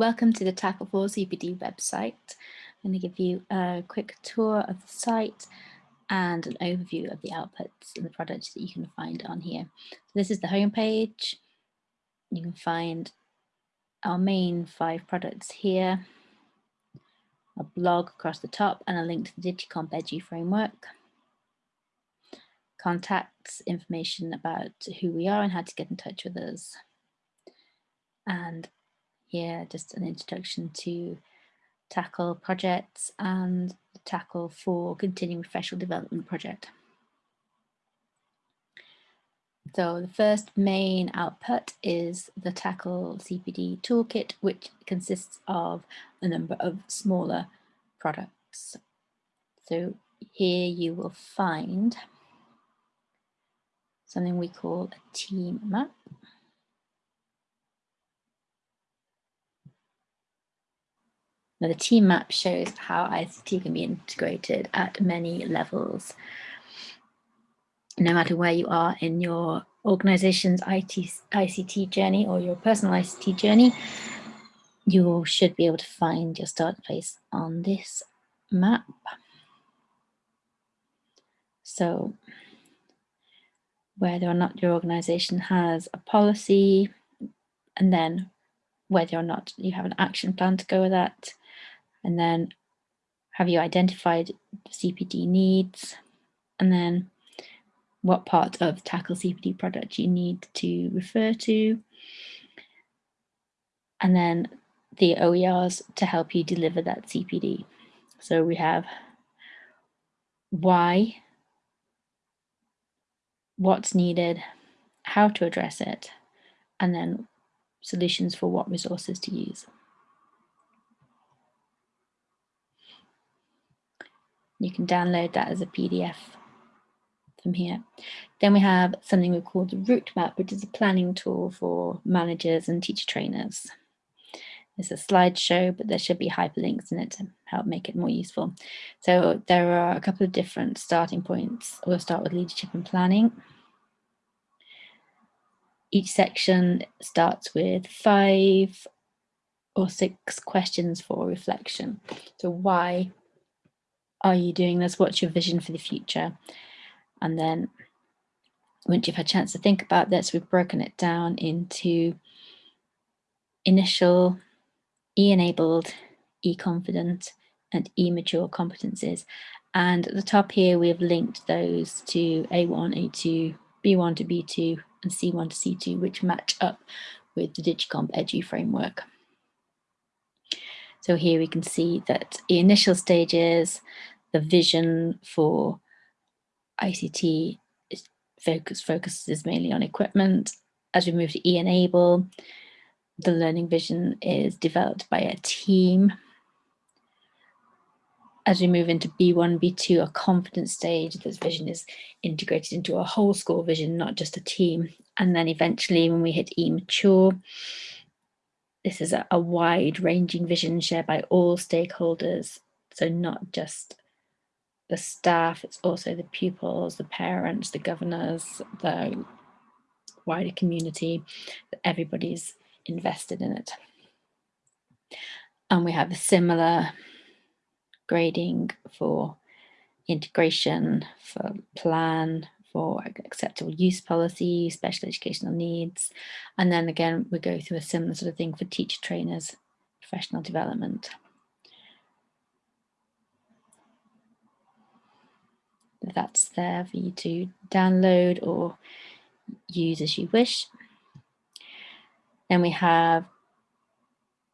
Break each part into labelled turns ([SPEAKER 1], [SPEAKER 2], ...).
[SPEAKER 1] Welcome to the Taccle 4 CPD website. I'm going to give you a quick tour of the site and an overview of the outputs and the products that you can find on here. So this is the homepage. You can find our main five products here, a blog across the top and a link to the Digicomp Edu framework, contacts, information about who we are and how to get in touch with us, and here just an introduction to Taccle projects and Taccle for continuing professional development project. So the first main output is the Taccle CPD toolkit, which consists of a number of smaller products. So here you will find something we call a team map. Now the team map shows how ICT can be integrated at many levels. No matter where you are in your organization's IT, ICT journey or your personal ICT journey, you should be able to find your start place on this map. So whether or not your organization has a policy and then whether or not you have an action plan to go with that, and then have you identified CPD needs? And then what part of Taccle CPD product you need to refer to? And then the OERs to help you deliver that CPD. So we have why, what's needed, how to address it, and then solutions for what resources to use. You can download that as a PDF from here. Then we have something we call the route map, which is a planning tool for managers and teacher trainers. It's a slideshow, but there should be hyperlinks in it to help make it more useful. So there are a couple of different starting points. We'll start with leadership and planning. Each section starts with five or six questions for reflection. So why are you doing this? What's your vision for the future? And then once you've had a chance to think about this, we've broken it down into initial, e-enabled, e-confident, and e-mature competencies. And at the top here, we have linked those to A1, A2, B1 to B2, and C1 to C2, which match up with the Digicomp Edu framework. So here we can see that the initial stages, the vision for ICT is focus, focuses mainly on equipment. As we move to e-enable, the learning vision is developed by a team. As we move into B1, B2, a confidence stage, this vision is integrated into a whole school vision, not just a team. And then eventually when we hit e-mature, this is a, a wide ranging vision shared by all stakeholders. So not just the staff, it's also the pupils, the parents, the governors, the wider community, everybody's invested in it. And we have a similar grading for integration, for plan, for acceptable use policy, special educational needs. And then again, we go through a similar sort of thing for teacher trainers, professional development. That's there for you to download or use as you wish. Then we have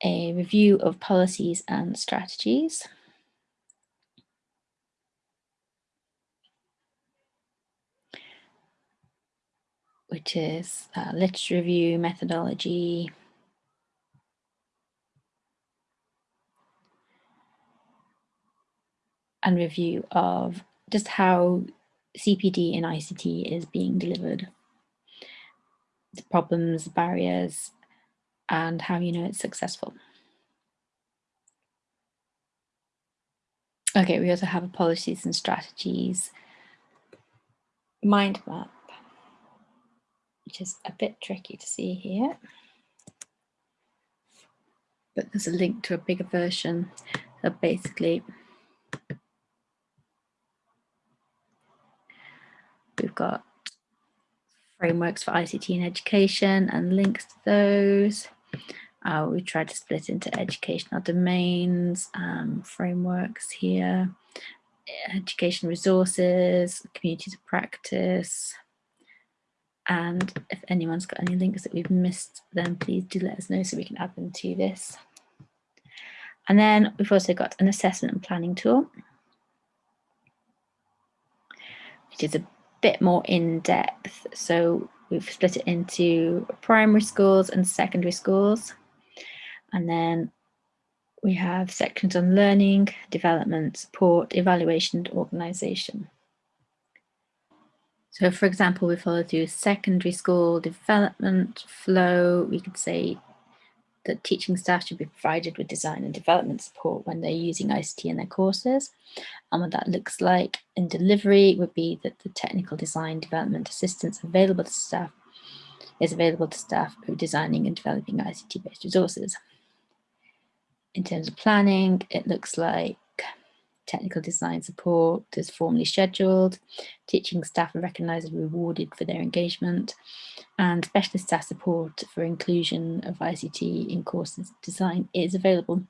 [SPEAKER 1] a review of policies and strategies. which is uh, literature review, methodology, and review of just how CPD in ICT is being delivered, the problems, barriers, and how you know it's successful. Okay, we also have a policies and strategies mind map, which is a bit tricky to see here. but there's a link to a bigger version. So basically, we've got frameworks for ICT in education and links to those. Uh, we tried to split into educational domains, um, frameworks here, education resources, communities of practice. And if anyone's got any links that we've missed, then please do let us know so we can add them to this. And then we've also got an assessment and planning tool, which is a bit more in depth. So we've split it into primary schools and secondary schools. And then we have sections on learning, development, support, evaluation, and organisation. So for example, we follow through secondary school development flow. We could say that teaching staff should be provided with design and development support when they're using ICT in their courses. And what that looks like in delivery would be that the technical design development assistance available to staff is available to staff who are designing and developing ICT-based resources. In terms of planning, it looks like technical design support is formally scheduled, teaching staff are recognised and rewarded for their engagement, and specialist staff support for inclusion of ICT in courses design is available.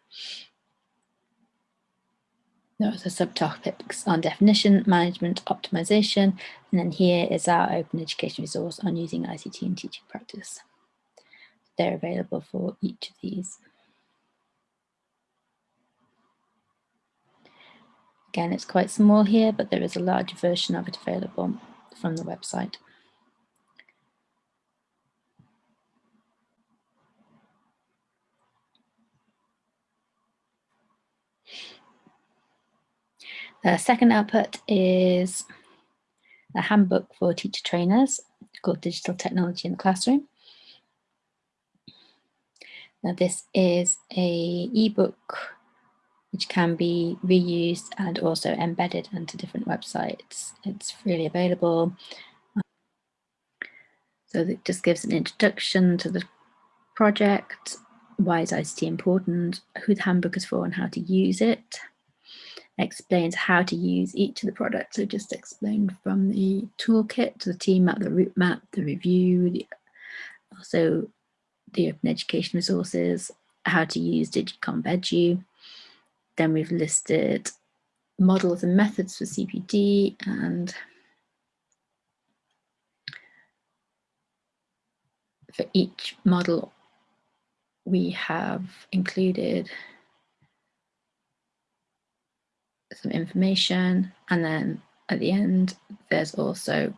[SPEAKER 1] There are subtopics on definition, management, optimization, and then here is our open education resource on using ICT in teaching practice. They're available for each of these. Again, it's quite small here, but there is a larger version of it available from the website. The second output is a handbook for teacher trainers called Digital Technology in the Classroom. Now this is a ebook which can be reused and also embedded into different websites. It's freely available. Um, so it just gives an introduction to the project, why is ICT important, who the handbook is for and how to use it. Explains how to use each of the products. So just explained from the toolkit to the team map, the route map, the review, the, also the open education resources, how to use Digicomp Edu, then we've listed models and methods for CPD and for each model we have included some information and then at the end there's also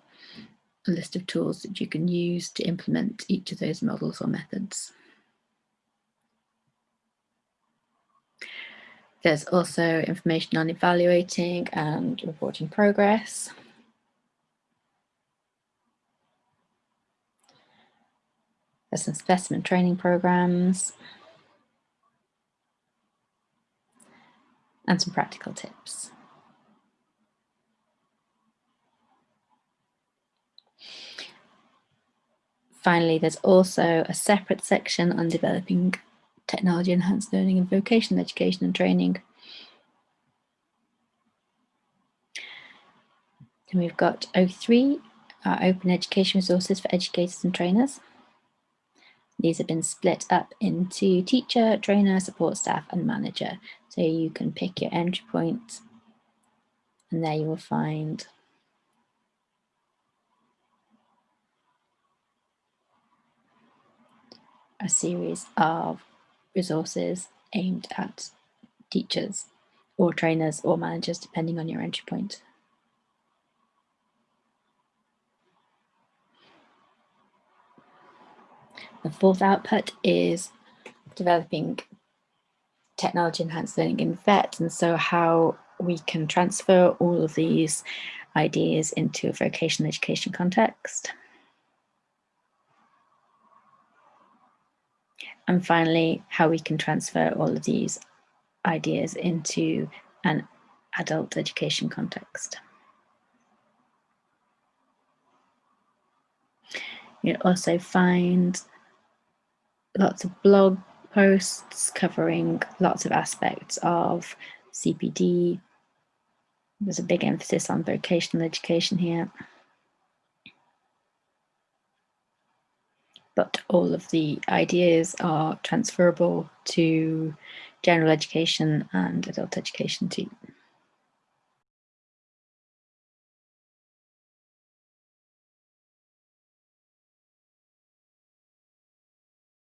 [SPEAKER 1] a list of tools that you can use to implement each of those models or methods. There's also information on evaluating and reporting progress. There's some specimen training programs and some practical tips. Finally, there's also a separate section on developing technology enhanced learning and vocational education and training. Then we've got O3, our open education resources for educators and trainers. These have been split up into teacher, trainer, support staff and manager. So you can pick your entry point and there you will find a series of resources aimed at teachers or trainers or managers, depending on your entry point. The fourth output is developing technology enhanced learning in VET and so how we can transfer all of these ideas into a vocational education context. And finally, how we can transfer all of these ideas into an adult education context. You'll also find lots of blog posts covering lots of aspects of CPD. There's a big emphasis on vocational education here. But all of the ideas are transferable to general education and adult education too.